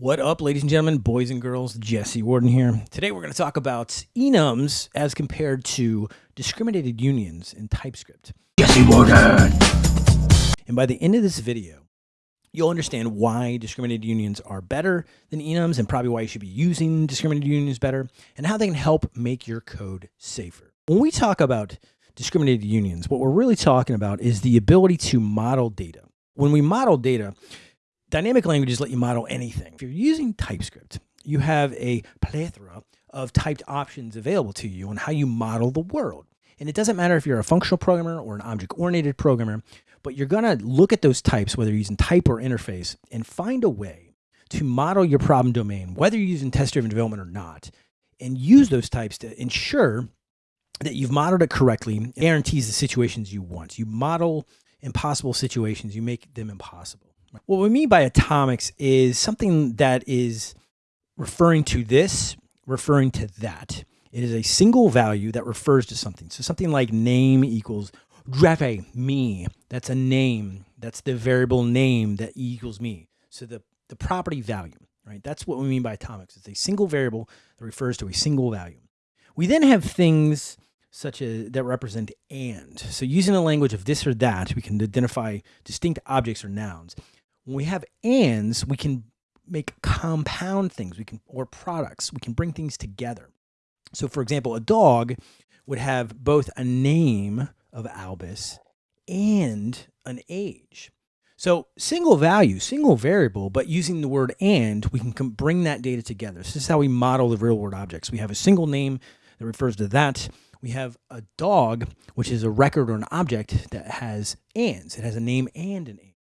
What up, ladies and gentlemen, boys and girls? Jesse Warden here. Today we're going to talk about enums as compared to discriminated unions in TypeScript. Jesse Warden. And by the end of this video, you'll understand why discriminated unions are better than enums and probably why you should be using discriminated unions better and how they can help make your code safer. When we talk about discriminated unions, what we're really talking about is the ability to model data. When we model data, dynamic languages let you model anything. If you're using TypeScript, you have a plethora of typed options available to you on how you model the world. And it doesn't matter if you're a functional programmer or an object-oriented programmer, but you're going to look at those types, whether you're using type or interface, and find a way to model your problem domain, whether you're using test-driven development or not, and use those types to ensure that you've modeled it correctly, guarantees the situations you want. You model impossible situations, you make them impossible. What we mean by atomics is something that is referring to this, referring to that. It is a single value that refers to something. So something like name equals Dreve, me. That's a name. That's the variable name that equals me. So the, the property value, right? That's what we mean by atomics. It's a single variable that refers to a single value. We then have things such as that represent and. So using the language of this or that, we can identify distinct objects or nouns. When we have ands, we can make compound things, we can or products, we can bring things together. So for example, a dog would have both a name of Albus and an age. So single value, single variable, but using the word and, we can bring that data together. This is how we model the real world objects. We have a single name that refers to that. We have a dog, which is a record or an object that has ands. It has a name and an age.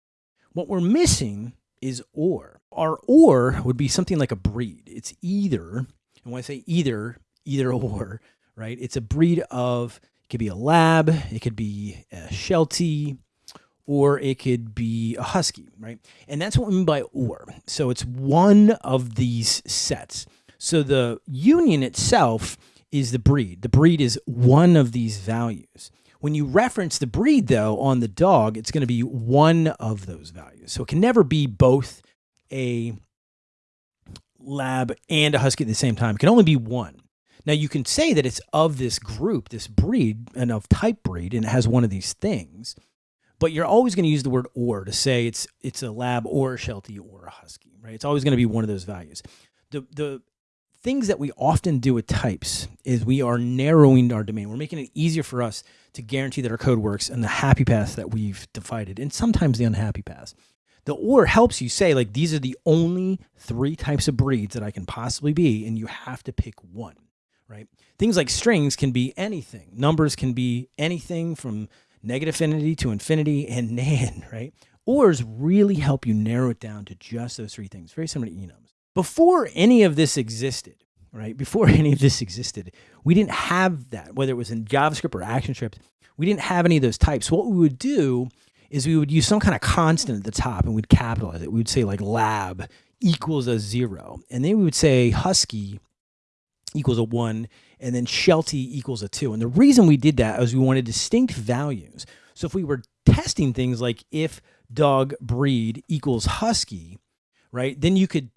What we're missing is or. Our or would be something like a breed. It's either, and when I say either, either or, right? It's a breed of, it could be a lab, it could be a Sheltie, or it could be a husky, right? And that's what we mean by or. So it's one of these sets. So the union itself is the breed. The breed is one of these values. When you reference the breed, though, on the dog, it's going to be one of those values. So it can never be both a lab and a husky at the same time. It can only be one. Now you can say that it's of this group, this breed, and of type breed, and it has one of these things, but you're always going to use the word or to say it's it's a lab or a Sheltie or a husky, right? It's always going to be one of those values. The the things that we often do with types is we are narrowing our domain. We're making it easier for us to guarantee that our code works in the happy path that we've divided, and sometimes the unhappy path. The or helps you say, like, these are the only three types of breeds that I can possibly be, and you have to pick one, right? Things like strings can be anything. Numbers can be anything from negative infinity to infinity and nan, right? Ors really help you narrow it down to just those three things, very similar to enums. Before any of this existed, right? Before any of this existed, we didn't have that, whether it was in JavaScript or ActionScript, we didn't have any of those types. What we would do is we would use some kind of constant at the top and we'd capitalize it. We would say like lab equals a zero. And then we would say husky equals a one and then Sheltie equals a two. And the reason we did that is we wanted distinct values. So if we were testing things like if dog breed equals husky, right, then you could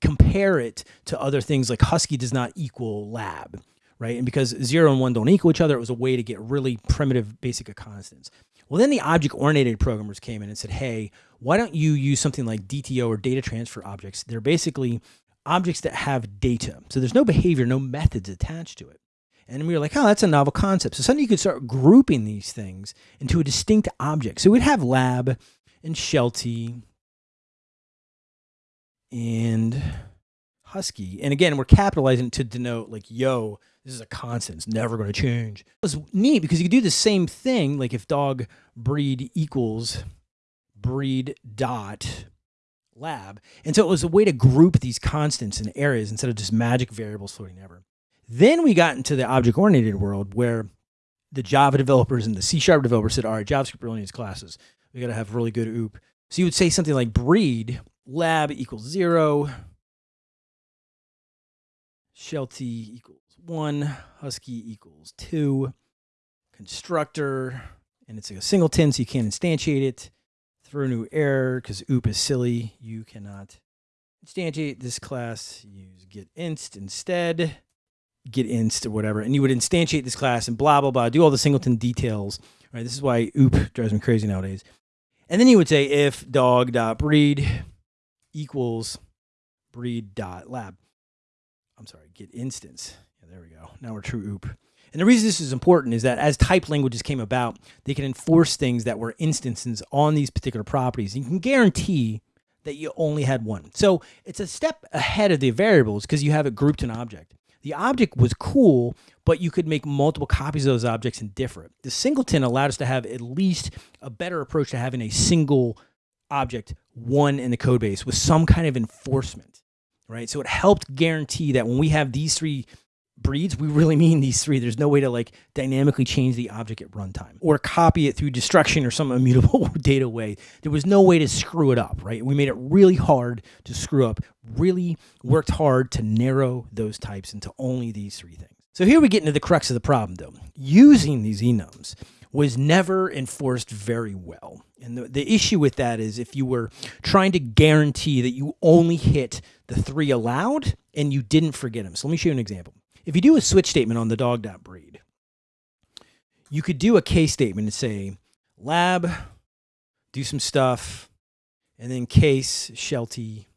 compare it to other things like Husky does not equal lab, right? And because zero and one don't equal each other, it was a way to get really primitive basic constants. Well, then the object-oriented programmers came in and said, hey, why don't you use something like DTO or data transfer objects? They're basically objects that have data. So there's no behavior, no methods attached to it. And we were like, oh, that's a novel concept. So suddenly you could start grouping these things into a distinct object. So we'd have lab and Sheltie and husky. And again, we're capitalizing to denote like, yo, this is a constant. It's never going to change. It was neat because you could do the same thing. Like if dog breed equals breed dot lab. And so it was a way to group these constants in areas instead of just magic variables floating ever. Then we got into the object-oriented world where the Java developers and the C Sharp developers said, all right, JavaScript really needs classes. We got to have really good OOP. So you would say something like breed lab equals zero, Sheltie equals one, Husky equals two, constructor, and it's a singleton, so you can't instantiate it. Throw new error because OOP is silly. You cannot instantiate this class, use get inst instead, get inst or whatever, and you would instantiate this class and blah, blah, blah, do all the singleton details, right? This is why oop drives me crazy nowadays. And then you would say if dog dot breed equals breed dot lab. I'm sorry, get instance. Yeah, there we go. Now we're true oop. And the reason this is important is that as type languages came about, they can enforce things that were instances on these particular properties. And you can guarantee that you only had one. So it's a step ahead of the variables because you have it grouped in object. The object was cool, but you could make multiple copies of those objects and differ. The singleton allowed us to have at least a better approach to having a single object, one in the code base with some kind of enforcement, right? So it helped guarantee that when we have these three breeds, we really mean these three. There's no way to like dynamically change the object at runtime or copy it through destruction or some immutable data way. There was no way to screw it up, right? We made it really hard to screw up, really worked hard to narrow those types into only these three things. So here we get into the crux of the problem though. Using these enums was never enforced very well. And the, the issue with that is if you were trying to guarantee that you only hit the three allowed and you didn't forget them. So let me show you an example. If you do a switch statement on the dog.breed, you could do a case statement and say lab, do some stuff, and then case, shelty,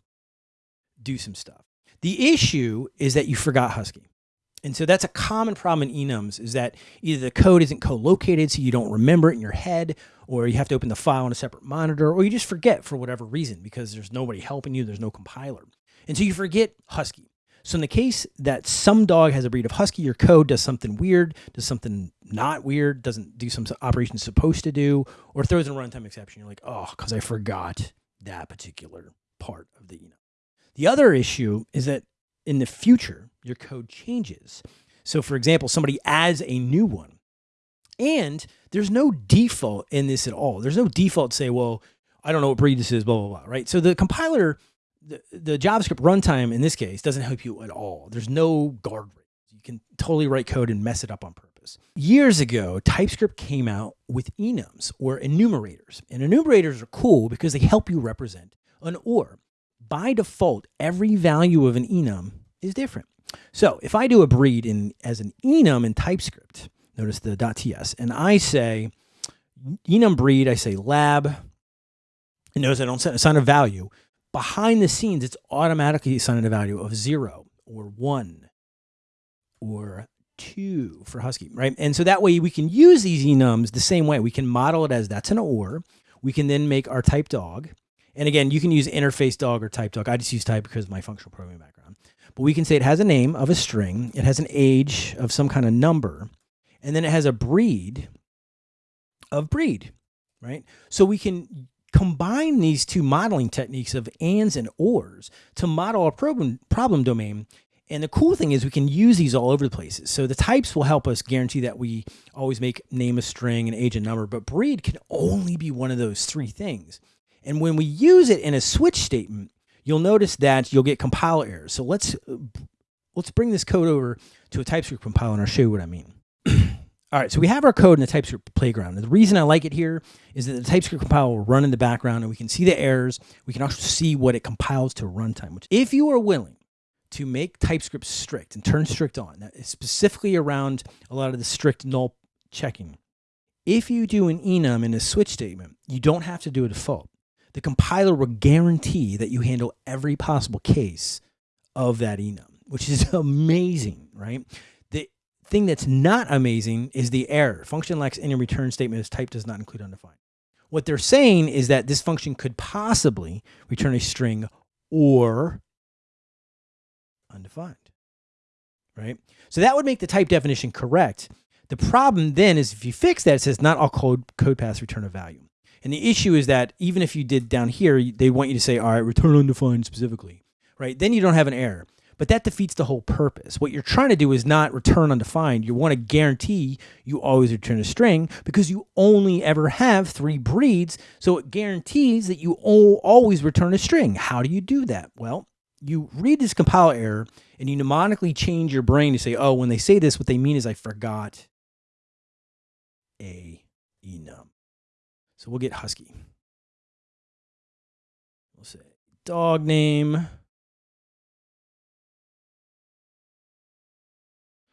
do some stuff. The issue is that you forgot Husky. And so that's a common problem in enums is that either the code isn't co-located so you don't remember it in your head, or you have to open the file on a separate monitor, or you just forget for whatever reason because there's nobody helping you, there's no compiler. And so you forget Husky. So in the case that some dog has a breed of husky, your code does something weird, does something not weird, doesn't do some operation supposed to do, or throws in a runtime exception. You're like, oh, because I forgot that particular part of the enum. The other issue is that in the future, your code changes. So for example, somebody adds a new one and there's no default in this at all. There's no default say, well, I don't know what breed this is, blah, blah, blah, right? So the compiler the, the JavaScript runtime in this case doesn't help you at all. There's no guardrails. You can totally write code and mess it up on purpose. Years ago, TypeScript came out with enums or enumerators. And enumerators are cool because they help you represent an OR. By default, every value of an enum is different. So if I do a breed in as an enum in TypeScript, notice the .ts, and I say enum breed, I say lab, and notice I don't assign a value behind the scenes, it's automatically assigning a value of zero or one or two for Husky, right? And so that way we can use these enums the same way. We can model it as that's an OR. We can then make our type dog. And again, you can use interface dog or type dog. I just use type because my functional programming background. But we can say it has a name of a string. It has an age of some kind of number. And then it has a breed of breed, right? So we can combine these two modeling techniques of ands and ors to model a problem, problem domain. And the cool thing is we can use these all over the places. So the types will help us guarantee that we always make name a string and age a number, but breed can only be one of those three things. And when we use it in a switch statement, you'll notice that you'll get compiler errors. So let's uh, let's bring this code over to a TypeScript compiler and I'll show you what I mean. All right, so we have our code in the TypeScript playground. And the reason I like it here is that the TypeScript compiler will run in the background and we can see the errors. We can also see what it compiles to runtime, which if you are willing to make TypeScript strict and turn strict on, specifically around a lot of the strict null checking. If you do an enum in a switch statement, you don't have to do a default. The compiler will guarantee that you handle every possible case of that enum, which is amazing, right? The thing that's not amazing is the error. Function lacks any return statement as type does not include undefined. What they're saying is that this function could possibly return a string or undefined, right? So that would make the type definition correct. The problem then is if you fix that, it says not all code, code paths return a value. And the issue is that even if you did down here, they want you to say, all right, return undefined specifically, right? Then you don't have an error but that defeats the whole purpose. What you're trying to do is not return undefined. You want to guarantee you always return a string because you only ever have three breeds. So it guarantees that you always return a string. How do you do that? Well, you read this compiler error and you mnemonically change your brain to say, oh, when they say this, what they mean is I forgot a enum. So we'll get Husky. We'll say dog name.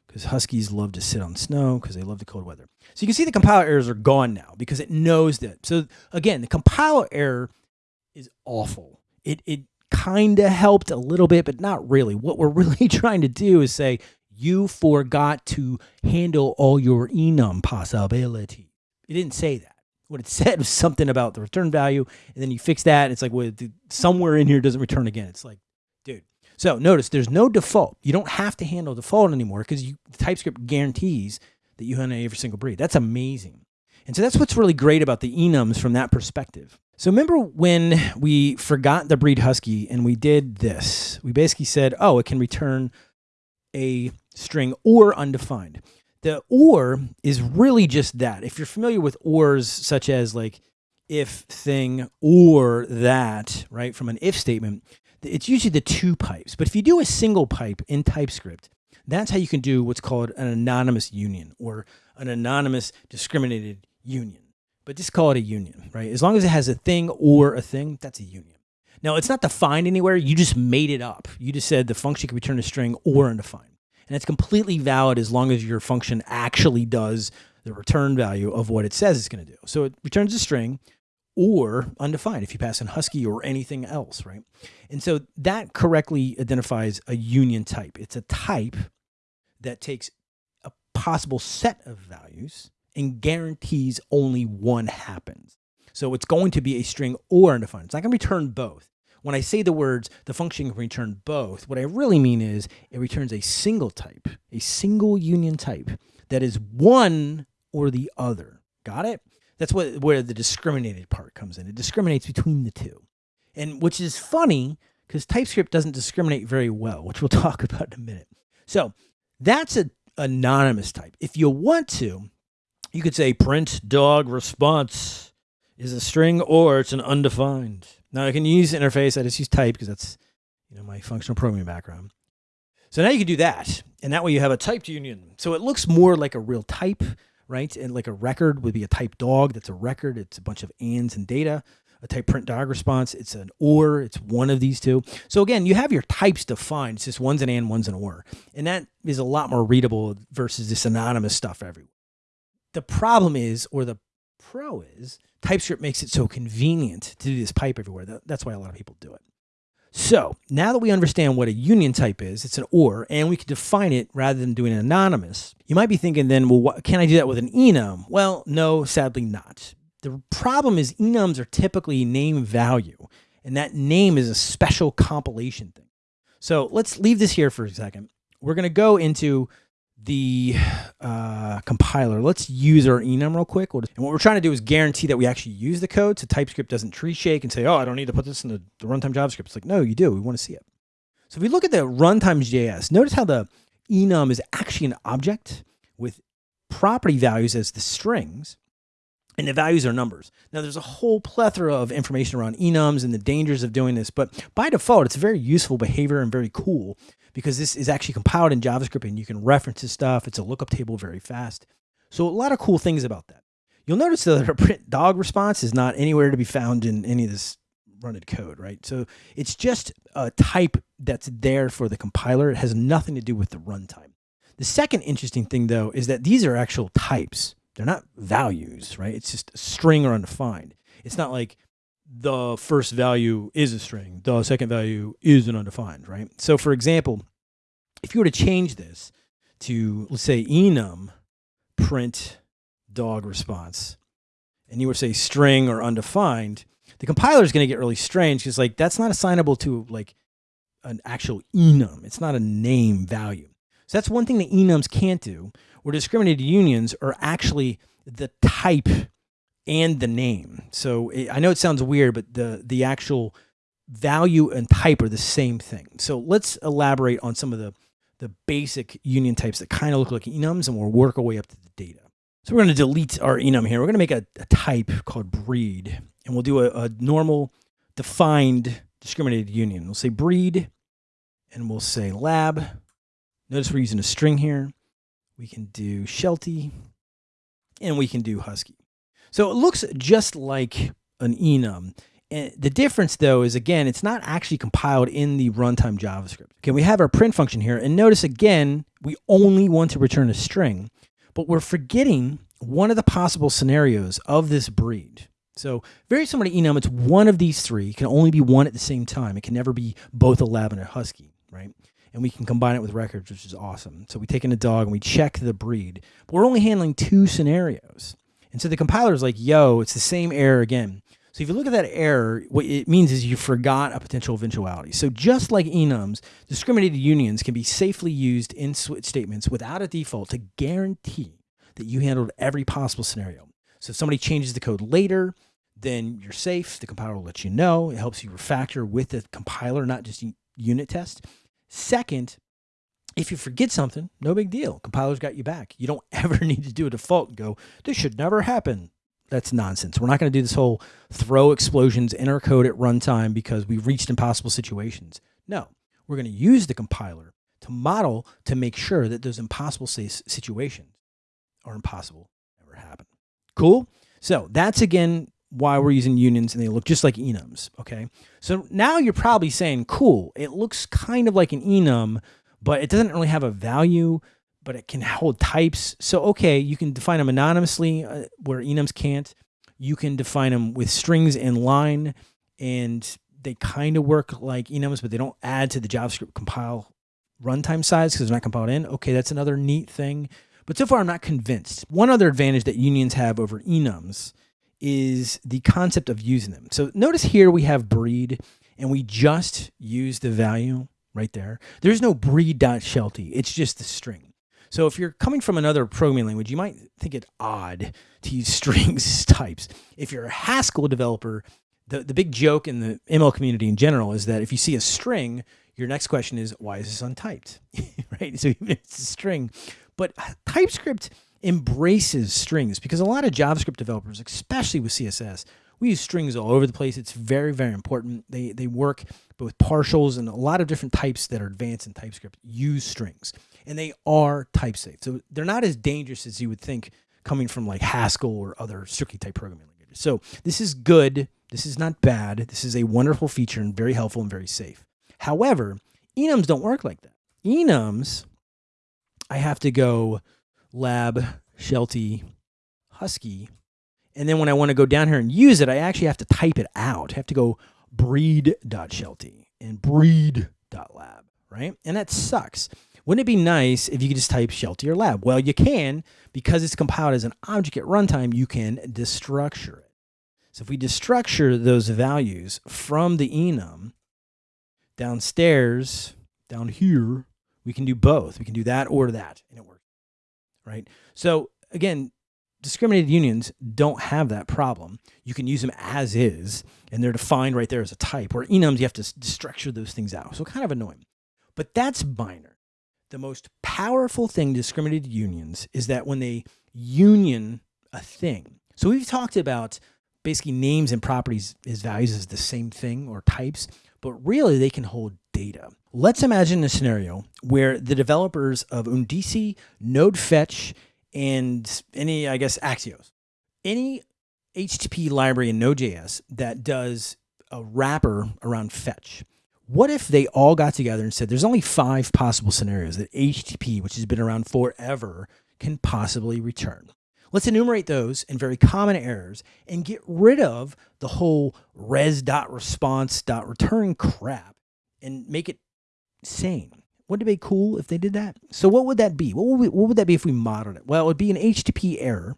Because Huskies love to sit on snow because they love the cold weather. So you can see the compiler errors are gone now because it knows that. So again, the compiler error is awful. It, it kind of helped a little bit, but not really. What we're really trying to do is say, you forgot to handle all your enum possibility. It didn't say that. What it said was something about the return value, and then you fix that. And it's like, well, somewhere in here doesn't return again. It's like, dude. So notice there's no default. You don't have to handle default anymore because TypeScript guarantees that you handle every single breed. That's amazing. And so that's what's really great about the enums from that perspective. So remember when we forgot the breed husky and we did this? We basically said, oh, it can return a string or undefined. The or is really just that. If you're familiar with ors such as like if thing or that, right, from an if statement, it's usually the two pipes. But if you do a single pipe in TypeScript, that's how you can do what's called an anonymous union or an anonymous discriminated union but just call it a union, right? As long as it has a thing or a thing, that's a union. Now, it's not defined anywhere. You just made it up. You just said the function can return a string or undefined. And it's completely valid as long as your function actually does the return value of what it says it's going to do. So it returns a string or undefined if you pass in Husky or anything else, right? And so that correctly identifies a union type. It's a type that takes a possible set of values and guarantees only one happens. So it's going to be a string or undefined. It's not going to return both. When I say the words, the function can return both, what I really mean is it returns a single type, a single union type that is one or the other. Got it? That's what where the discriminated part comes in. It discriminates between the two. And which is funny because TypeScript doesn't discriminate very well, which we'll talk about in a minute. So that's an anonymous type. If you want to, you could say print dog response is a string or it's an undefined. Now I can use interface. I just use type because that's you know my functional programming background. So now you can do that, and that way you have a typed union. So it looks more like a real type, right? And like a record would be a type dog. That's a record. It's a bunch of ands and data. A type print dog response. It's an or. It's one of these two. So again, you have your types defined. It's just one's an and, one's an or, and that is a lot more readable versus this anonymous stuff everywhere. The problem is, or the pro is, TypeScript makes it so convenient to do this pipe everywhere. That's why a lot of people do it. So now that we understand what a union type is, it's an OR, and we can define it rather than doing it anonymous, you might be thinking then, well, what, can I do that with an enum? Well, no, sadly not. The problem is enums are typically name value, and that name is a special compilation thing. So let's leave this here for a second. We're going to go into the uh, compiler. Let's use our enum real quick. And what we're trying to do is guarantee that we actually use the code so TypeScript doesn't tree shake and say, oh, I don't need to put this in the, the runtime JavaScript. It's like, no, you do. We want to see it. So if we look at the runtime JS, notice how the enum is actually an object with property values as the strings and the values are numbers. Now there's a whole plethora of information around enums and the dangers of doing this, but by default, it's a very useful behavior and very cool because this is actually compiled in JavaScript and you can reference this stuff. It's a lookup table very fast. So a lot of cool things about that. You'll notice that our print dog response is not anywhere to be found in any of this running code, right? So it's just a type that's there for the compiler. It has nothing to do with the runtime. The second interesting thing though is that these are actual types. They're not values, right? It's just a string or undefined. It's not like the first value is a string, the second value is an undefined, right? So for example, if you were to change this to, let's say, enum print dog response, and you were to say string or undefined, the compiler is going to get really strange because like that's not assignable to like an actual enum. It's not a name value. So that's one thing that enums can't do, where discriminated unions are actually the type and the name. So it, I know it sounds weird, but the the actual value and type are the same thing. So let's elaborate on some of the the basic union types that kind of look like enums, and we'll work our way up to the data. So we're going to delete our enum here. We're going to make a, a type called breed, and we'll do a, a normal defined discriminated union. We'll say breed, and we'll say lab. Notice we're using a string here. We can do Sheltie, and we can do Husky. So it looks just like an enum. And the difference though is again, it's not actually compiled in the runtime JavaScript. Okay, we have our print function here. And notice again, we only want to return a string, but we're forgetting one of the possible scenarios of this breed. So very similar to enum, it's one of these three. It can only be one at the same time. It can never be both a lab and a husky, right? And we can combine it with records, which is awesome. So we take in a dog and we check the breed, but we're only handling two scenarios. And so the compiler is like, yo, it's the same error again. So if you look at that error, what it means is you forgot a potential eventuality. So just like enums, discriminated unions can be safely used in switch statements without a default to guarantee that you handled every possible scenario. So if somebody changes the code later, then you're safe. The compiler will let you know. It helps you refactor with the compiler, not just unit test. Second, if you forget something, no big deal. Compiler's got you back. You don't ever need to do a default and go, this should never happen that's nonsense. We're not going to do this whole throw explosions in our code at runtime because we've reached impossible situations. No, we're going to use the compiler to model to make sure that those impossible situations are impossible ever happen. Cool. So that's again why we're using unions and they look just like enums. Okay. So now you're probably saying, cool, it looks kind of like an enum, but it doesn't really have a value but it can hold types. So, okay, you can define them anonymously uh, where enums can't. You can define them with strings in line, and they kind of work like enums, but they don't add to the JavaScript compile runtime size because they're not compiled in. Okay, that's another neat thing. But so far, I'm not convinced. One other advantage that unions have over enums is the concept of using them. So notice here we have breed, and we just use the value right there. There's no breed.shelty. It's just the string. So if you're coming from another programming language, you might think it odd to use strings as types. If you're a Haskell developer, the, the big joke in the ML community in general is that if you see a string, your next question is, why is this untyped? right? So it's a string, but TypeScript embraces strings because a lot of JavaScript developers, especially with CSS, we use strings all over the place. It's very, very important. They, they work both partials and a lot of different types that are advanced in TypeScript use strings and they are type safe. So they're not as dangerous as you would think coming from like Haskell or other strictly type programming languages. So this is good. This is not bad. This is a wonderful feature and very helpful and very safe. However, enums don't work like that. Enums, I have to go lab, shelty, husky. And then when I want to go down here and use it, I actually have to type it out. I have to go breed.shelty and breed.lab, right? And that sucks. Wouldn't it be nice if you could just type shelty or lab? Well, you can because it's compiled as an object at runtime, you can destructure it. So if we destructure those values from the enum downstairs, down here, we can do both. We can do that or that, and it works, right? So again, discriminated unions don't have that problem. You can use them as is, and they're defined right there as a type. Where enums, you have to structure those things out. So kind of annoying. But that's minor the most powerful thing discriminated unions is that when they union a thing. So we've talked about basically names and properties as values as the same thing or types, but really they can hold data. Let's imagine a scenario where the developers of Undici, Node Fetch, and any, I guess, Axios, any HTTP library in Node.js that does a wrapper around fetch what if they all got together and said there's only five possible scenarios that HTTP, which has been around forever, can possibly return? Let's enumerate those and very common errors and get rid of the whole res.response.return crap and make it sane. Wouldn't it be cool if they did that? So what would that be? What would, we, what would that be if we modeled it? Well, it would be an HTTP error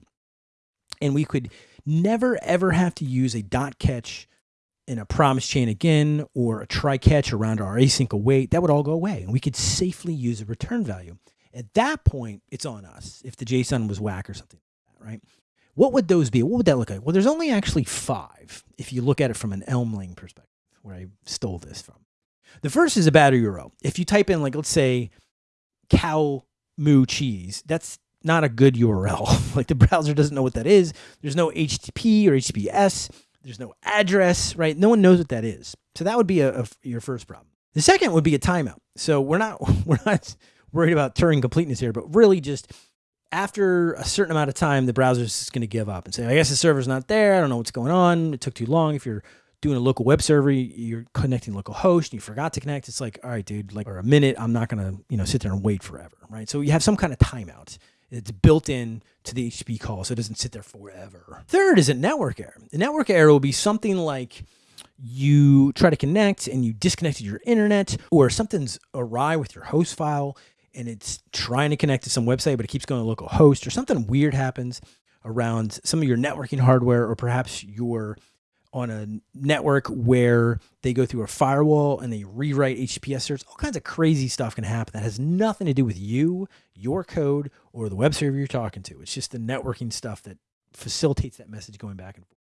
and we could never ever have to use a dot catch in a promise chain again or a try catch around our async await, that would all go away and we could safely use a return value. At that point, it's on us if the JSON was whack or something, right? What would those be? What would that look like? Well, there's only actually five if you look at it from an Elm-lang perspective, where I stole this from. The first is a bad URL. If you type in, like, let's say cow moo cheese, that's not a good URL. like the browser doesn't know what that is. There's no HTTP or HTTPS. There's no address, right? No one knows what that is. So that would be a, a, your first problem. The second would be a timeout. So we're not we're not worried about Turing completeness here, but really just after a certain amount of time, the browser is going to give up and say, I guess the server's not there. I don't know what's going on. It took too long. If you're doing a local web server, you're connecting local host, and you forgot to connect. It's like, all right, dude, like for a minute, I'm not gonna, you know, sit there and wait forever, right? So you have some kind of timeout. It's built in to the HTTP call, so it doesn't sit there forever. Third is a network error. The network error will be something like you try to connect and you disconnected your internet, or something's awry with your host file and it's trying to connect to some website, but it keeps going to local host, or something weird happens around some of your networking hardware, or perhaps you're on a network where they go through a firewall and they rewrite HTTPS certs. All kinds of crazy stuff can happen that has nothing to do with you, your code, or the web server you're talking to. It's just the networking stuff that facilitates that message going back and forth.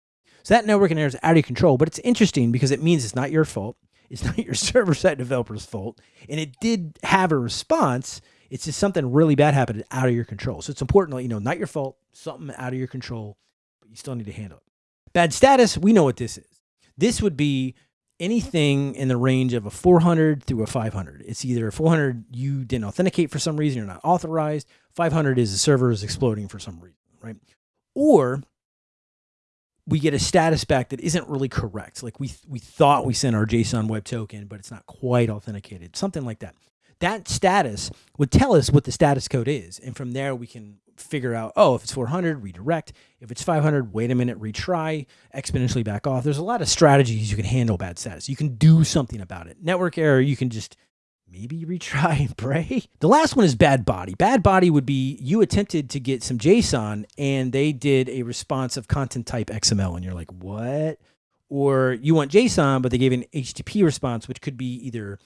So that networking error is out of your control, but it's interesting because it means it's not your fault. It's not your server side developer's fault. And it did have a response. It's just something really bad happened out of your control. So it's important to let you know, not your fault, something out of your control, but you still need to handle it. Bad status, we know what this is. This would be anything in the range of a 400 through a 500. It's either a 400 you didn't authenticate for some reason, you're not authorized. 500 is the server is exploding for some reason, right? Or we get a status back that isn't really correct. Like we we thought we sent our JSON web token, but it's not quite authenticated. Something like that. That status would tell us what the status code is, and from there we can figure out, oh, if it's 400, redirect. If it's 500, wait a minute, retry, exponentially back off. There's a lot of strategies you can handle bad status. You can do something about it. Network error, you can just maybe retry and pray. The last one is bad body. Bad body would be you attempted to get some JSON and they did a response of content type XML and you're like, what? Or you want JSON, but they gave an HTTP response, which could be either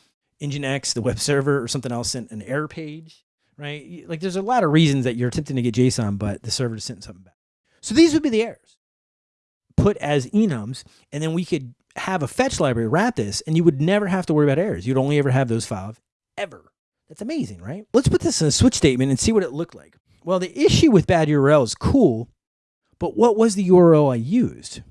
Nginx, the web server, or something else sent an error page, right? Like there's a lot of reasons that you're attempting to get JSON, but the server just sent something back. So these would be the errors put as enums, and then we could have a fetch library wrap this and you would never have to worry about errors. You'd only ever have those five ever. That's amazing, right? Let's put this in a switch statement and see what it looked like. Well, the issue with bad URL is cool, but what was the URL I used?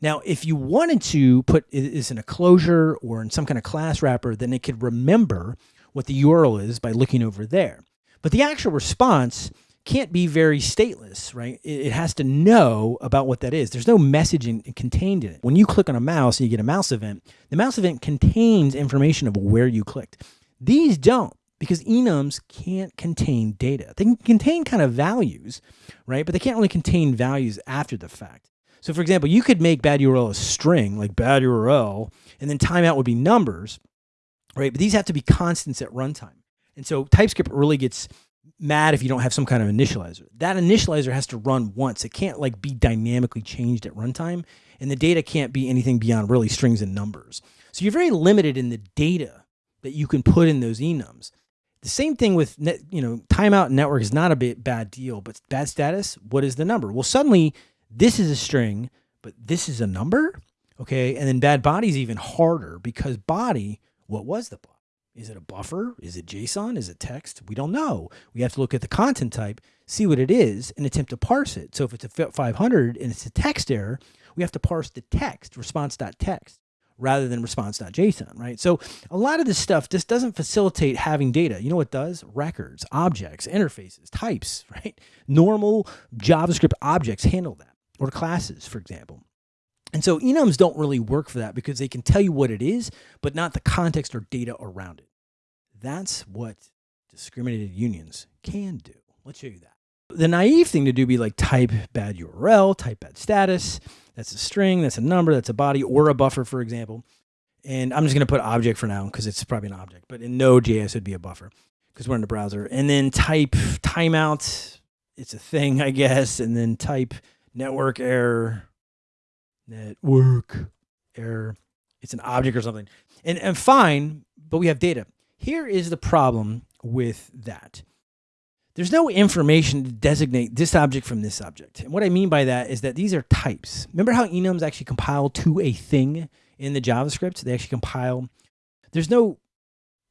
Now, if you wanted to put this in a closure or in some kind of class wrapper, then it could remember what the URL is by looking over there. But the actual response can't be very stateless, right? It, has to know about what that is. There's no messaging contained in it. When you click on a mouse and you get a mouse event, the mouse event contains information of where you clicked. These don't because enums can't contain data. They can contain kind of values, right? But they can't really contain values after the fact. So for example, you could make bad URL a string like bad URL, and then timeout would be numbers, right? But these have to be constants at runtime. And so TypeScript really gets mad if you don't have some kind of initializer. That initializer has to run once. It can't like be dynamically changed at runtime and the data can't be anything beyond really strings and numbers. So you're very limited in the data that you can put in those enums. The same thing with net, you know, timeout network is not a bit bad deal, but bad status, what is the number? Well, suddenly this is a string, but this is a number. Okay. And then bad body is even harder because body, what was the body? Is it a buffer? Is it JSON? Is it text? We don't know. We have to look at the content type, see what it is, and attempt to parse it. So if it's a 500 and it's a text error, we have to parse the text, response.text, rather than response.json, right? So a lot of this stuff just doesn't facilitate having data. You know what does? Records, objects, interfaces, types, right? Normal JavaScript objects handle that, or classes, for example. And so enums don't really work for that because they can tell you what it is, but not the context or data around it. That's what discriminated unions can do. Let's show you that. The naive thing to do be like type bad URL, type bad status. That's a string, that's a number, that's a body or a buffer, for example. And I'm just going to put object for now because it's probably an object, but in Node.js, it'd be a buffer because we're in the browser. And then type timeout, it's a thing, I guess. And then type network error, network error. It's an object or something. And, and fine, but we have data. Here is the problem with that. There's no information to designate this object from this object. And what I mean by that is that these are types. Remember how enums actually compile to a thing in the JavaScript? They actually compile. There's no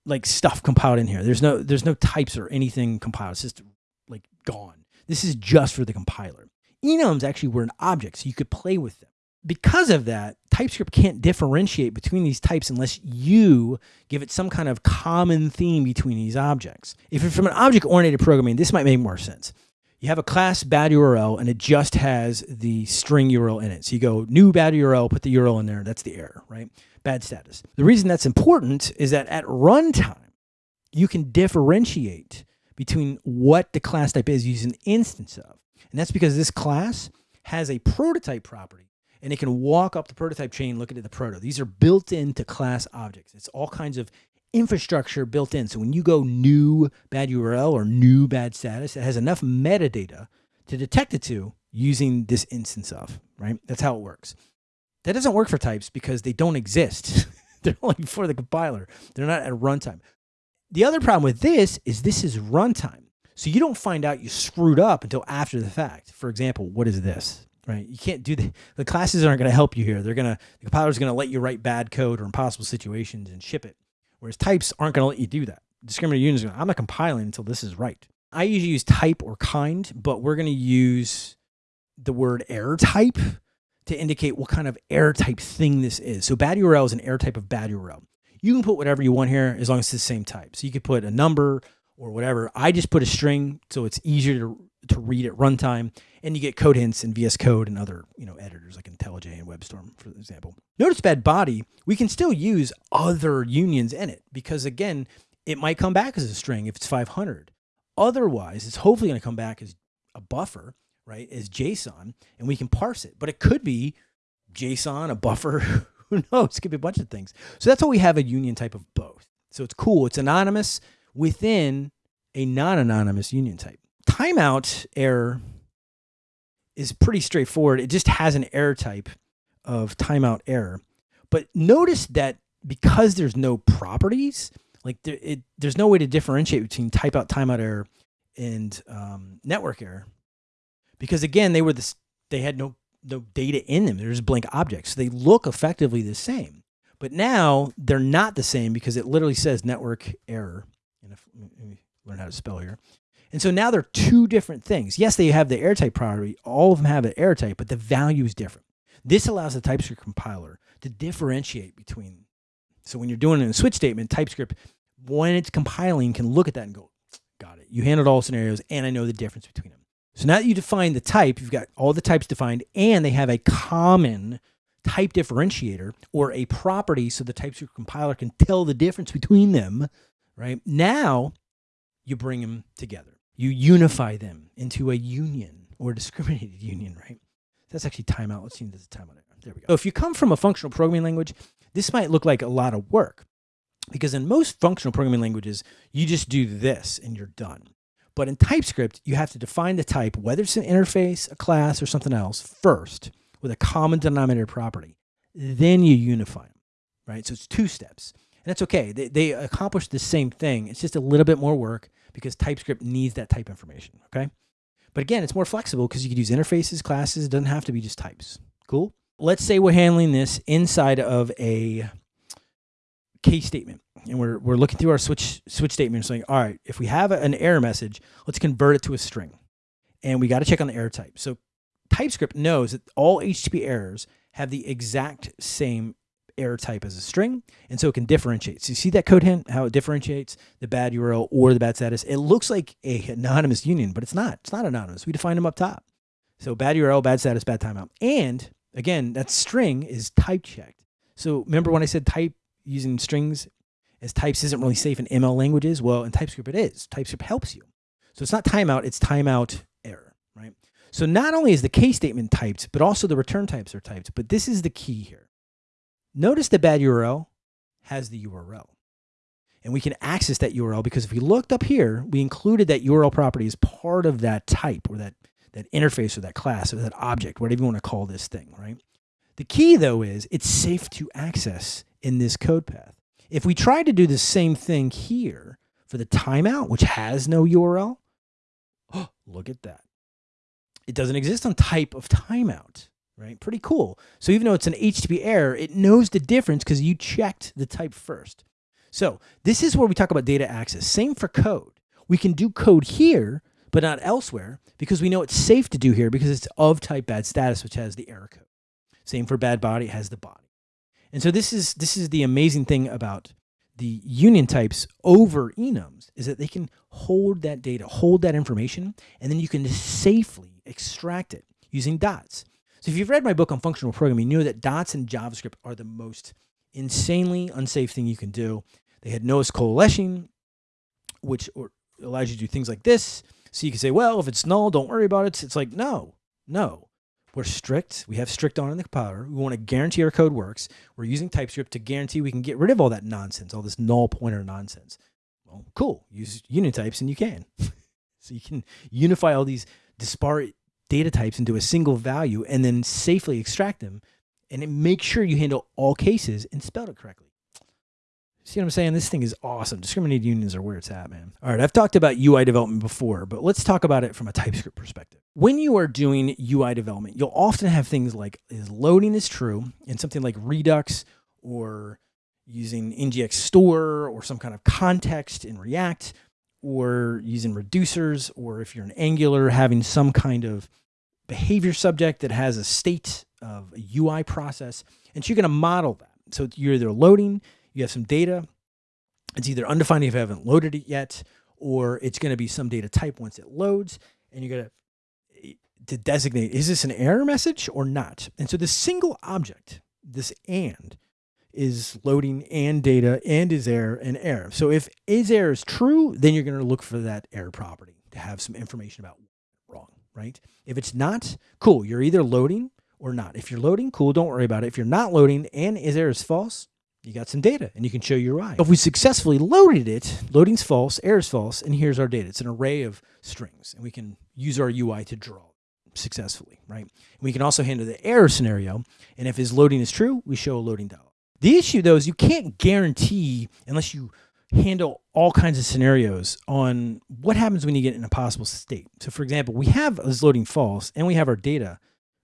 like stuff compiled in here. There's no there's no types or anything compiled. It's just like gone. This is just for the compiler. Enums actually were an object, so you could play with them because of that, TypeScript can't differentiate between these types unless you give it some kind of common theme between these objects. If you're from an object-oriented programming, this might make more sense. you have a class bad URL and it just has the string URL in it. So you go new bad URL, put the URL in there. That's the error, right? Bad status. The reason that's important is that at runtime, you can differentiate between what the class type is using an instance of. And that's because this class has a prototype property and it can walk up the prototype chain looking at the proto. These are built into class objects. It's all kinds of infrastructure built in. So when you go new bad URL or new bad status, it has enough metadata to detect it to using this instance of, right? That's how it works. That doesn't work for types because they don't exist. They're only for the compiler. They're not at runtime. The other problem with this is this is runtime. So you don't find out you screwed up until after the fact. For example, what is this? Right? You can't do the the classes aren't going to help you here. They're going to the compiler is going to let you write bad code or impossible situations and ship it. Whereas types aren't going to let you do that. Discriminated unions, I'm not compiling until this is right. I usually use type or kind, but we're going to use the word error type to indicate what kind of error type thing this is. So bad URL is an error type of bad URL. You can put whatever you want here as long as it's the same type. So you could put a number or whatever. I just put a string so it's easier to, to read at runtime and you get code hints in VS Code and other you know editors like IntelliJ and WebStorm, for example. Notice bad body, we can still use other unions in it because again, it might come back as a string if it's 500. Otherwise, it's hopefully going to come back as a buffer, right, as JSON, and we can parse it. But it could be JSON, a buffer, who knows? It could be a bunch of things. So that's why we have a union type of both. So it's cool. It's anonymous within a non-anonymous union type. Timeout error is pretty straightforward. It just has an error type of timeout error. But notice that because there's no properties, like there, it, there's no way to differentiate between type out timeout error and um, network error, because again, they were this, they had no no data in them. They're just blank objects. So they look effectively the same. But now they're not the same because it literally says network error. And if, let me learn how to spell here. And so now they're two different things. Yes, they have the type property. All of them have an type, but the value is different. This allows the TypeScript compiler to differentiate between. So when you're doing it in a switch statement, TypeScript, when it's compiling, can look at that and go, got it. You handled all scenarios, and I know the difference between them. So now that you define the type, you've got all the types defined, and they have a common type differentiator or a property so the TypeScript compiler can tell the difference between them, right? Now you bring them together you unify them into a union or a discriminated union, right? That's actually timeout. Let's see if there's a timeout. There we go. So if you come from a functional programming language, this might look like a lot of work because in most functional programming languages, you just do this and you're done. But in TypeScript, you have to define the type, whether it's an interface, a class, or something else first with a common denominator property. Then you unify them, right? So it's two steps. And that's okay. They, they accomplish the same thing. It's just a little bit more work because TypeScript needs that type information, okay? But again, it's more flexible because you could use interfaces, classes. It doesn't have to be just types. Cool? Let's say we're handling this inside of a case statement and we're, we're looking through our switch switch statement and saying, all right, if we have an error message, let's convert it to a string. And we got to check on the error type. So TypeScript knows that all HTTP errors have the exact same error type as a string, and so it can differentiate. So you see that code hint, how it differentiates the bad URL or the bad status. It looks like a anonymous union, but it's not. It's not anonymous. We define them up top. So bad URL, bad status, bad timeout. And again, that string is type checked. So remember when I said type using strings as types isn't really safe in ML languages? Well, in TypeScript it is. TypeScript helps you. So it's not timeout, it's timeout error, right? So not only is the case statement typed, but also the return types are typed. But this is the key here. Notice the bad URL has the URL. And we can access that URL because if we looked up here, we included that URL property as part of that type or that, that interface or that class or that object, whatever you want to call this thing, right? The key though is it's safe to access in this code path. If we try to do the same thing here for the timeout, which has no URL, oh, look at that. It doesn't exist on type of timeout right? Pretty cool. So even though it's an HTTP error, it knows the difference because you checked the type first. So this is where we talk about data access. Same for code. We can do code here, but not elsewhere because we know it's safe to do here because it's of type bad status, which has the error code. Same for bad body, it has the body. And so this is this is the amazing thing about the union types over enums is that they can hold that data, hold that information, and then you can safely extract it using dots. So if you've read my book on functional programming, you know that dots in JavaScript are the most insanely unsafe thing you can do. They had nullish coalescing, which allows you to do things like this. So you can say, well, if it's null, don't worry about it. It's like, no, no. We're strict. We have strict on in the compiler. We want to guarantee our code works. We're using TypeScript to guarantee we can get rid of all that nonsense, all this null pointer nonsense. Well, cool. Use unit types and you can. so you can unify all these disparate data types into a single value and then safely extract them and make sure you handle all cases and spell it correctly. See what I'm saying? This thing is awesome. Discriminated unions are where it's at, man. All right, I've talked about UI development before, but let's talk about it from a TypeScript perspective. When you are doing UI development, you'll often have things like is loading is true and something like Redux or using NgRx store or some kind of context in React or using reducers or if you're an Angular having some kind of behavior subject that has a state of a UI process. And so you're going to model that. So you're either loading, you have some data. It's either undefined if you haven't loaded it yet, or it's going to be some data type once it loads, and you're going to eh, to designate is this an error message or not. And so the single object, this and, is loading and data and is error and error. So if is error is true, then you're going to look for that error property to have some information about right? If it's not, cool, you're either loading or not. If you're loading, cool, don't worry about it. If you're not loading and is error is false, you got some data and you can show your UI. If we successfully loaded it, loading's false, error's false, and here's our data. It's an array of strings and we can use our UI to draw successfully, right? We can also handle the error scenario. And if his loading is true, we show a loading dialog. The issue though is you can't guarantee unless you handle all kinds of scenarios on what happens when you get in a possible state. So for example, we have is loading false and we have our data,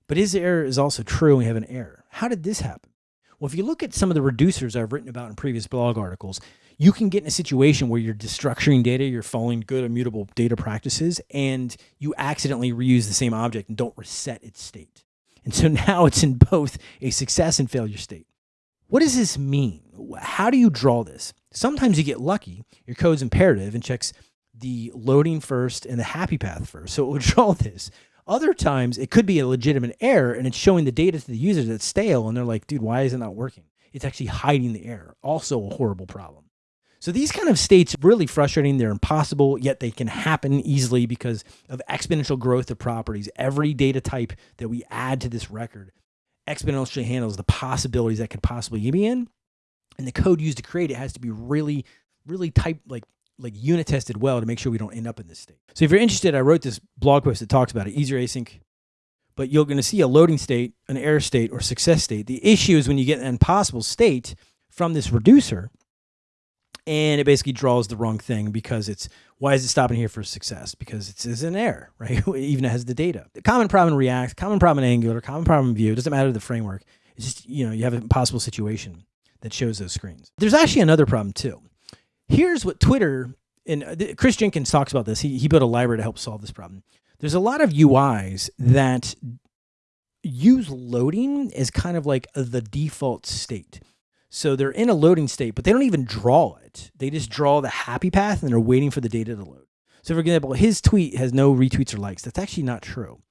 but his error is also true and we have an error. How did this happen? Well, if you look at some of the reducers I've written about in previous blog articles, you can get in a situation where you're destructuring data, you're following good immutable data practices, and you accidentally reuse the same object and don't reset its state. And so now it's in both a success and failure state. What does this mean? How do you draw this? Sometimes you get lucky, your code's imperative and checks the loading first and the happy path first. So it will draw this. Other times it could be a legitimate error and it's showing the data to the user that's stale and they're like, dude, why is it not working? It's actually hiding the error. Also a horrible problem. So these kind of states really frustrating. They're impossible, yet they can happen easily because of exponential growth of properties. Every data type that we add to this record exponentially handles the possibilities that could possibly be in. And the code used to create it has to be really, really type like like unit tested well to make sure we don't end up in this state. So if you're interested, I wrote this blog post that talks about it, easier async, but you're going to see a loading state, an error state, or success state. The issue is when you get an impossible state from this reducer, and it basically draws the wrong thing because it's why is it stopping here for success? Because it's, it's an error, right? Even has the data. The common problem in React, common problem in Angular, common problem in Vue, doesn't matter the framework. It's just, you know, you have an impossible situation that shows those screens. There's actually another problem too. Here's what Twitter and uh, Kris Jenkins talks about this. He, he built a library to help solve this problem. There's a lot of UIs that use loading as kind of like the default state. So they're in a loading state, but they don't even draw it. They just draw the happy path and they're waiting for the data to load. So for example, his tweet has no retweets or likes. That's actually not true.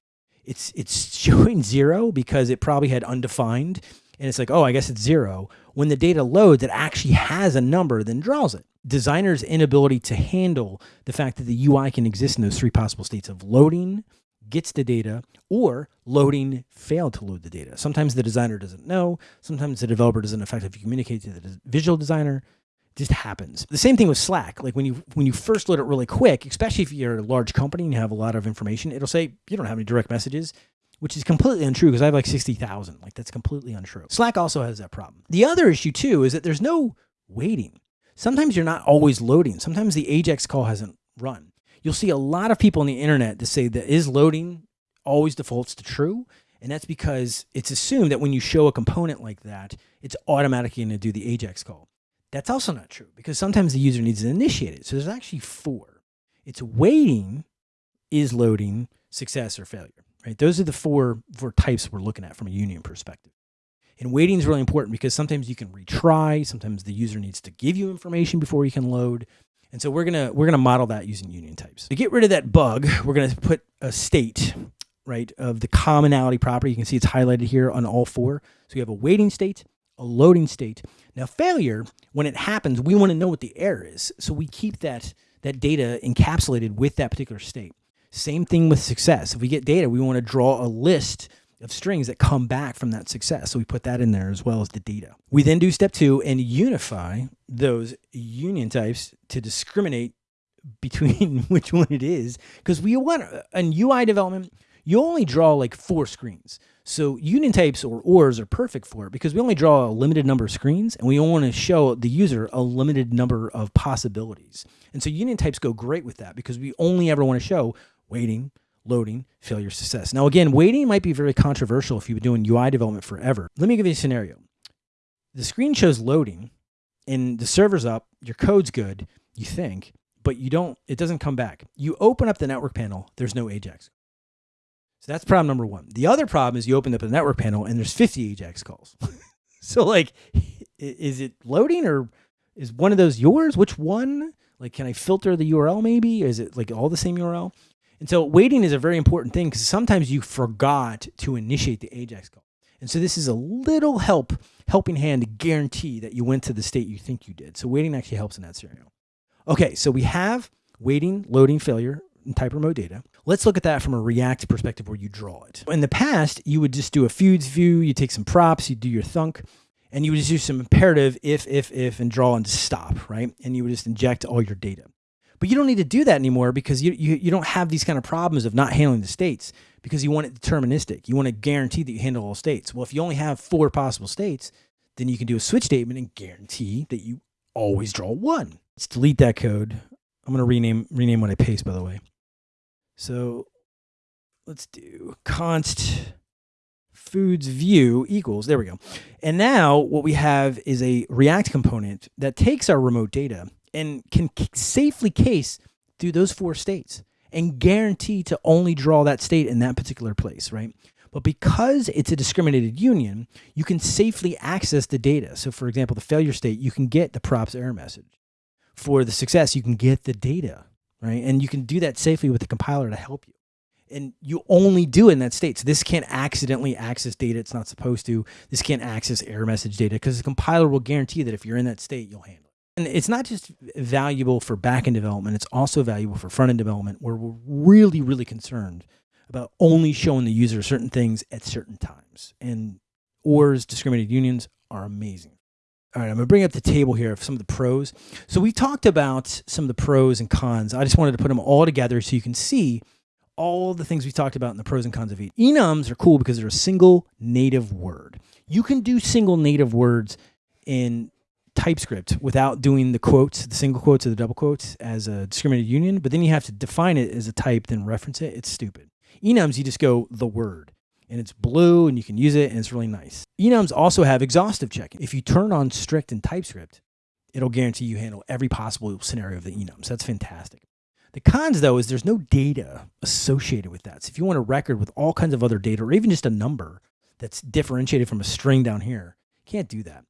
It's it's showing zero because it probably had undefined and it's like, oh, I guess it's zero. When the data loads, it actually has a number, then draws it. Designers' inability to handle the fact that the UI can exist in those three possible states of loading, gets the data, or loading failed to load the data. Sometimes the designer doesn't know. Sometimes the developer doesn't effectively communicate to the visual designer. It just happens. The same thing with Slack. Like when you when you first load it really quick, especially if you're a large company and you have a lot of information, it'll say you don't have any direct messages which is completely untrue because I have like 60,000. Like that's completely untrue. Slack also has that problem. The other issue too is that there's no waiting. Sometimes you're not always loading. Sometimes the AJAX call hasn't run. You'll see a lot of people on the internet that say that is loading always defaults to true. And that's because it's assumed that when you show a component like that, it's automatically going to do the AJAX call. That's also not true because sometimes the user needs to initiate it. So there's actually four. It's waiting, is loading, success, or failure right? Those are the four, four types we're looking at from a union perspective. And waiting is really important because sometimes you can retry, sometimes the user needs to give you information before you can load. And so we're gonna we're gonna model that using union types. To get rid of that bug, we're gonna put a state, right, of the commonality property. You can see it's highlighted here on all four. So we have a waiting state, a loading state. Now failure, when it happens, we want to know what the error is. So we keep that that data encapsulated with that particular state. Same thing with success. If we get data, we want to draw a list of strings that come back from that success. So we put that in there as well as the data. We then do step two and unify those union types to discriminate between which one it is. Because we want in UI development, you only draw like four screens. So union types or ORs are perfect for it because we only draw a limited number of screens and we only want to show the user a limited number of possibilities. And so union types go great with that because we only ever want to show waiting, loading, failure, success. Now, again, waiting might be very controversial if you've been doing UI development forever. Let me give you a scenario. The screen shows loading and the server's up, your code's good, you think, but you don't, it doesn't come back. You open up the network panel, there's no Ajax. So that's problem number one. The other problem is you open up the network panel and there's 50 Ajax calls. so like, is it loading or is one of those yours? Which one? Like, can I filter the URL maybe? Is it like all the same URL? And so waiting is a very important thing because sometimes you forgot to initiate the AJAX call. And so this is a little help, helping hand to guarantee that you went to the state you think you did. So waiting actually helps in that scenario. Okay, so we have waiting, loading, failure, and type remote data. Let's look at that from a React perspective where you draw it. In the past, you would just do a feuds view, you take some props, you do your thunk, and you would just do some imperative if, if, if, and draw and stop, right? And you would just inject all your data. But you don't need to do that anymore because you, you, you don't have these kind of problems of not handling the states because you want it deterministic. You want to guarantee that you handle all states. Well, if you only have four possible states, then you can do a switch statement and guarantee that you always draw one. Let's delete that code. I'm going to rename, rename what I paste, by the way. So let's do const feuds view equals, there we go. And now what we have is a React component that takes our remote data and can safely case through those four states and guarantee to only draw that state in that particular place, right? But because it's a discriminated union, you can safely access the data. So for example, the failure state, you can get the props error message. For the success, you can get the data, right? And you can do that safely with the compiler to help you. And you only do it in that state. So this can't accidentally access data it's not supposed to. This can't access error message data because the compiler will guarantee that if you're in that state, you'll handle and it's not just valuable for backend development, it's also valuable for front end development where we're really, really concerned about only showing the user certain things at certain times. And ORs, discriminated unions, are amazing. All right, I'm gonna bring up the table here of some of the pros. So we talked about some of the pros and cons. I just wanted to put them all together so you can see all the things we talked about in the pros and cons of each. Enums are cool because they're a single native word. You can do single native words in TypeScript without doing the quotes, the single quotes or the double quotes as a discriminated union, but then you have to define it as a type, then reference it. It's stupid. Enums, you just go the word and it's blue and you can use it and it's really nice. Enums also have exhaustive checking. If you turn on strict in TypeScript, it'll guarantee you handle every possible scenario of the enums. That's fantastic. The cons though is there's no data associated with that. So if you want a record with all kinds of other data or even just a number that's differentiated from a string down here, can't do that.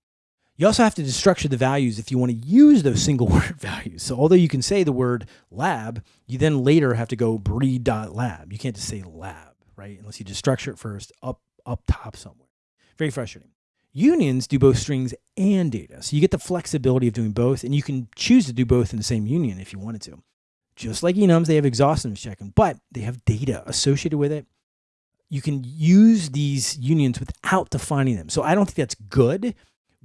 You also have to destructure the values if you want to use those single word values. So although you can say the word lab, you then later have to go breed.lab. You can't just say lab, right? Unless you destructure it first up, up top somewhere. Very frustrating. Unions do both strings and data. So you get the flexibility of doing both and you can choose to do both in the same union if you wanted to. Just like enums, they have exhaustiveness checking, but they have data associated with it. You can use these unions without defining them. So I don't think that's good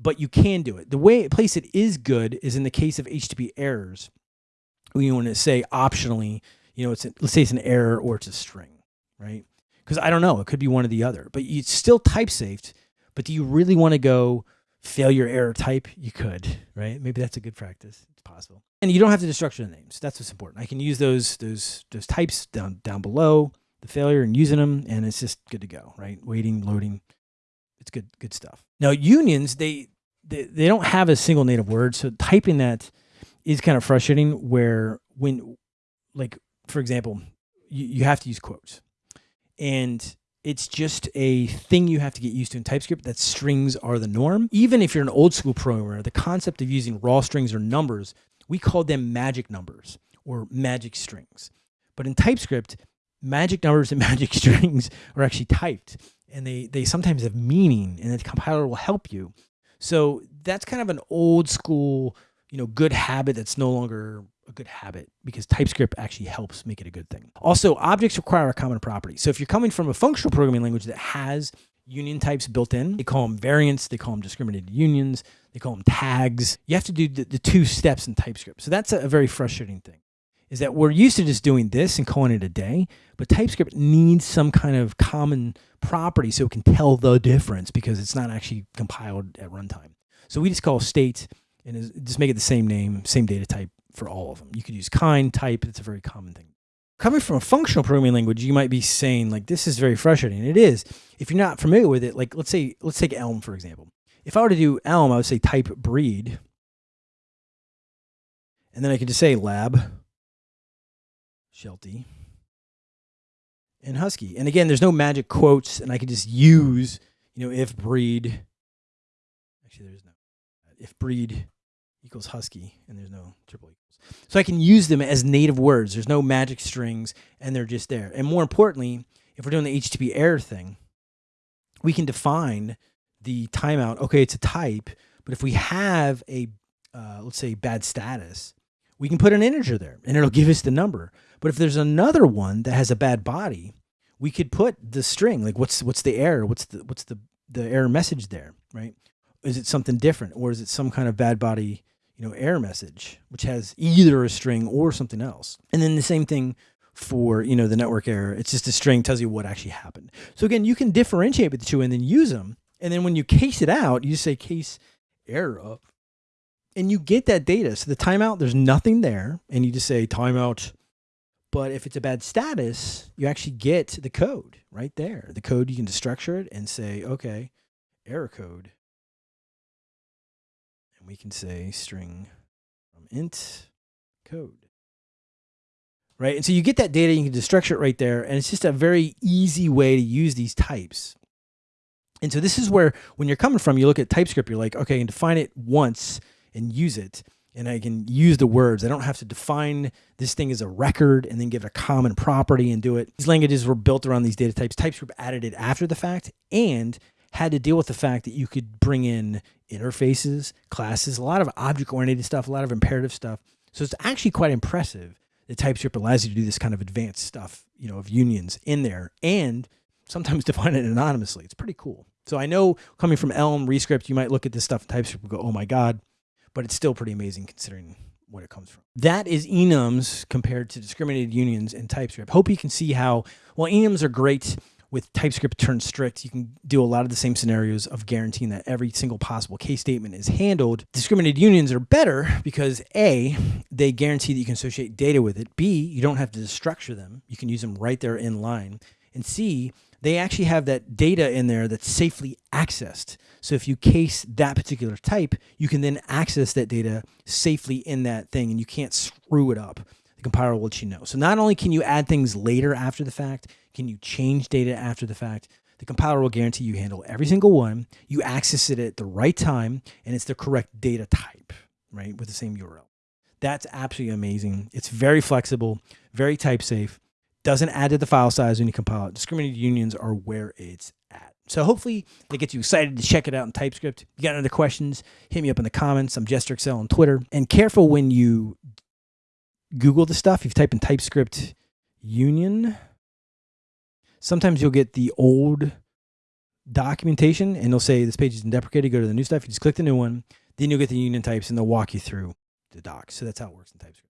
but you can do it. The way place it is good is in the case of HTTP errors. We want to say optionally, you know, it's a, let's say it's an error or it's a string, right? Because I don't know, it could be one or the other, but it's still type safe. But do you really want to go failure error type? You could, right? Maybe that's a good practice. It's possible. And you don't have to destructure the names. That's what's important. I can use those those those types down down below the failure and using them, and it's just good to go, right? Waiting, loading, it's good, good stuff. Now unions, they, they, they don't have a single native word. So typing that is kind of frustrating where when, like, for example, you, you have to use quotes and it's just a thing you have to get used to in TypeScript that strings are the norm. Even if you're an old school programmer, the concept of using raw strings or numbers, we call them magic numbers or magic strings. But in TypeScript, magic numbers and magic strings are actually typed and they, they sometimes have meaning and the compiler will help you. So that's kind of an old school, you know, good habit that's no longer a good habit because TypeScript actually helps make it a good thing. Also, objects require a common property. So if you're coming from a functional programming language that has union types built in, they call them variants, they call them discriminated unions, they call them tags. You have to do the, the two steps in TypeScript. So that's a, a very frustrating thing is that we're used to just doing this and calling it a day, but TypeScript needs some kind of common property so it can tell the difference because it's not actually compiled at runtime. So we just call state and just make it the same name, same data type, for all of them. You could use kind, type, it's a very common thing. Coming from a functional programming language, you might be saying like, this is very frustrating. It is. If you're not familiar with it, like let's say, let's take Elm, for example. If I were to do Elm, I would say type breed. And then I could just say lab, Sheltie, and Husky. And again, there's no magic quotes, and I could just use, you know, if breed. Actually, there's no. If breed equals husky and there's no triple equals. So I can use them as native words. There's no magic strings and they're just there. And more importantly, if we're doing the HTTP error thing, we can define the timeout. Okay, it's a type, but if we have a, uh, let's say bad status, we can put an integer there and it'll give us the number. But if there's another one that has a bad body, we could put the string, like what's, what's the error? What's the, what's the, the error message there, right? Is it something different or is it some kind of bad body you know, error message, which has either a string or something else. And then the same thing for, you know, the network error. It's just a string tells you what actually happened. So again, you can differentiate with the two and then use them. And then when you case it out, you say case error and you get that data. So the timeout, there's nothing there and you just say timeout. But if it's a bad status, you actually get the code right there. The code, you can destructure it and say, okay, error code And we can say string from int code. Right. And so you get that data, you can destructure it right there. And it's just a very easy way to use these types. And so this is where, when you're coming from, you look at TypeScript, you're like, okay, and define it once and use it. And I can use the words. I don't have to define this thing as a record and then give it a common property and do it. These languages were built around these data types. TypeScript added it after the fact and had to deal with the fact that you could bring in interfaces, classes, a lot of object oriented stuff, a lot of imperative stuff. So it's actually quite impressive that TypeScript allows you to do this kind of advanced stuff, you know, of unions in there and sometimes define it anonymously. It's pretty cool. So I know coming from Elm, Rescript, you might look at this stuff in TypeScript and go, oh my God, but it's still pretty amazing considering what it comes from. That is enums compared to discriminated unions in TypeScript. Hope you can see how, well, enums are great with TypeScript turned strict, you can do a lot of the same scenarios of guaranteeing that every single possible case statement is handled. Discriminated unions are better because A, they guarantee that you can associate data with it. B, you don't have to destructure them. You can use them right there in line. And C, they actually have that data in there that's safely accessed. So if you case that particular type, you can then access that data safely in that thing and you can't screw it up. The compiler will let you know. So not only can you add things later after the fact, can you change data after the fact? The compiler will guarantee you handle every single one. You access it at the right time, and it's the correct data type, right, with the same URL. That's absolutely amazing. It's very flexible, very type safe, doesn't add to the file size when you compile it. Discriminated unions are where it's at. So hopefully it gets you excited to check it out in TypeScript. If you got any other questions, hit me up in the comments. I'm JesterXL on Twitter. And careful when you Google the stuff. If you type in TypeScript union, sometimes you'll get the old documentation and they'll say this page is deprecated. Go to the new stuff. You just click the new one. Then you'll get the union types and they'll walk you through the docs. So that's how it works in TypeScript.